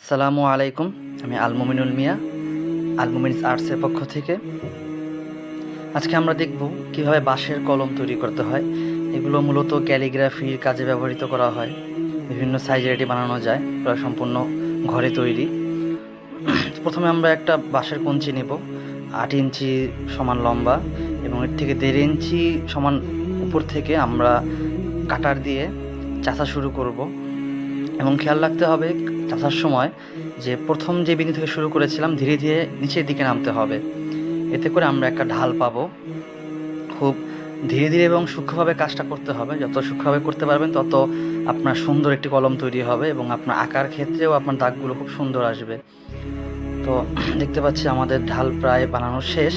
আসসালামু আলাইকুম, আমি আলমোমিনুল মিয়া আলমোমিনস আর্টসের পক্ষ থেকে। আজকে আমরা দেখব কীভাবে বাঁশের কলম তৈরি করতে হয়। এগুলো মূলত ক্যালিগ্রাফির কাজে ব্যবহৃত করা হয়। বিভিন্ন সাইজের এটি বানানো যায়, প্রায় সম্পূর্ণ ঘরে তৈরি। প্রথমে আমরা একটা বাঁশের কঞ্চি নেব, আট ইঞ্চি সমান লম্বা এবং এর থেকে দেড় ইঞ্চি সমান উপর থেকে আমরা কাটার দিয়ে চাষা শুরু করব। এবং খেয়াল রাখতে হবে চাষার সময় যে প্রথম যে বিন্দু থেকে শুরু করেছিলাম, ধীরে ধীরে নিচের দিকে নামতে হবে। এতে করে আমরা একটা ঢাল পাবো। খুব ধীরে ধীরে এবং সূক্ষ্মভাবে কাজটা করতে হবে। যত সূক্ষ্মভাবে করতে পারবেন, তত আপনার সুন্দর একটি কলম তৈরি হবে এবং আপনার আঁকার ক্ষেত্রেও আপনার দাগগুলো খুব সুন্দর আসবে। তো দেখতে পাচ্ছি আমাদের ঢাল প্রায় বানানো শেষ।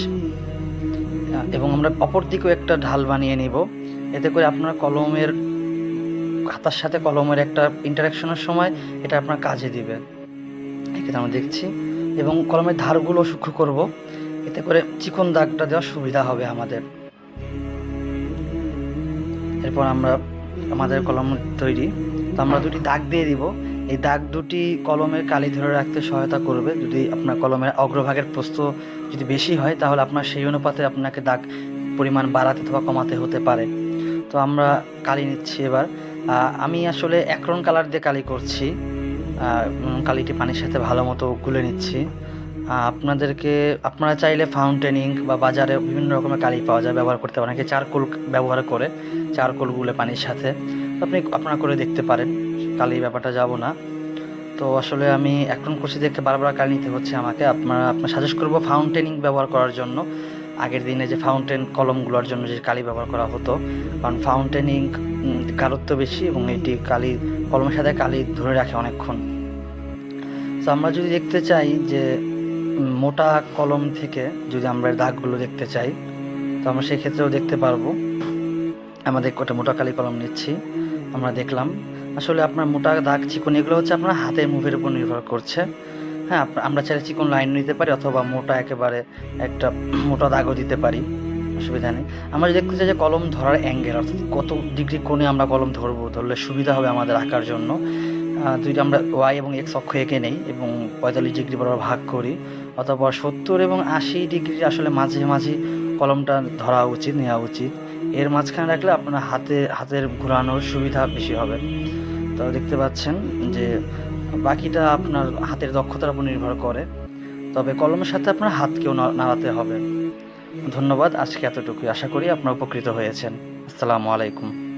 এবং আমরা অপর দিকেও একটা ঢাল বানিয়ে নিব। এতে করে আপনার কলমের খাতার সাথে কলমের একটা ইন্টারাকশনের সময় এটা আপনার কাজে দিবে। এক্ষেত্রে আমরা দেখছি, এবং কলমের ধারগুলো সূক্ষ্ম করব, এতে করে চিকন দাগটা দেওয়ার সুবিধা হবে আমাদের। এরপর আমরা আমাদের কলম তৈরি, তো আমরা দুটি দাগ দিয়ে দিব। এই দাগ দুটি কলমের কালি ধরে রাখতে সহায়তা করবে। যদি আপনার কলমের অগ্রভাগের প্রস্থ যদি বেশি হয়, তাহলে আপনার সেই অনুপাতে আপনাকে দাগ পরিমাণ বাড়াতে অথবা কমাতে হতে পারে। তো আমরা কালি নিচ্ছি এবার। আমি আসলে একরন কালার দিয়ে কালি করছি। কালিটি পানির সাথে ভালো মতো গুলে নিচ্ছি। আপনাদেরকে, আপনারা চাইলে ফাউন্টেনিং বা বাজারে বিভিন্ন রকমের কালি পাওয়া যায়, ব্যবহার করতে পারেন। চারকোল ব্যবহার করে, চারকোল গুলে পানির সাথে। আপনি আপনারা করে দেখতে পারেন, কালি ব্যাপারটা যাব না। তো আসলে আমি এখন করছি দেখতে বারবার কালি নিতে হচ্ছে আমাকে। আপনারা, আপনার সাজেস্ট করব ফাউন্টেনিং ব্যবহার করার জন্য। আগের দিনে যে ফাউন্টেন কলমগুলোর জন্য যে কালি ব্যবহার করা হতো, কারণ ফাউন্টেন ইঙ্ক বেশি এবং এটি কালি, কলমের সাথে কালি ধরে রাখে অনেকক্ষণ। তো আমরা যদি দেখতে চাই যে মোটা কলম থেকে যদি আমরা দাগগুলো দেখতে চাই, তো আমরা সেই ক্ষেত্রেও দেখতে পারব। আমাদের কটা মোটা কালি কলম নিচ্ছি। আমরা দেখলাম, আসলে আপনার মোটা দাগ চিকন, এগুলো হচ্ছে আপনার হাতের মুভের উপর নির্ভর করছে। হ্যাঁ আমরা চাইলে চিকন লাইন নিতে পারি অথবা মোটা একেবারে একটা মোটা দাগও দিতে পারি, অসুবিধা নেই। আমরা দেখতে চাই যে কলম ধরার অ্যাঙ্গেল অর্থাৎ কত ডিগ্রি কোণে আমরা কলম ধরবো ধরলে সুবিধা হবে আমাদের আঁকার জন্য। দুইটা আমরা ওয়াই এবং এক্স অক্ষ এঁকে নেই এবং পঁয়তাল্লিশ ডিগ্রি বরাবর ভাগ করি, অথবা সত্তর এবং আশি ডিগ্রি আসলে মাঝে মাঝে কলমটা ধরা উচিত, নেওয়া উচিত। এর মাঝখানে রাখলে আপনার হাতে, হাতের ঘোরানোর সুবিধা বেশি হবে। তো দেখতে পাচ্ছেন যে বাকিটা আপনার হাতের দক্ষতার উপর নির্ভর করে। তবে কলমের সাথে আপনার হাতকেও নাড়াতে হবে। ধন্যবাদ, আজকে এতটুকুই। আশা করি আপনারা উপকৃত হয়েছেন। আসসালামু আলাইকুম।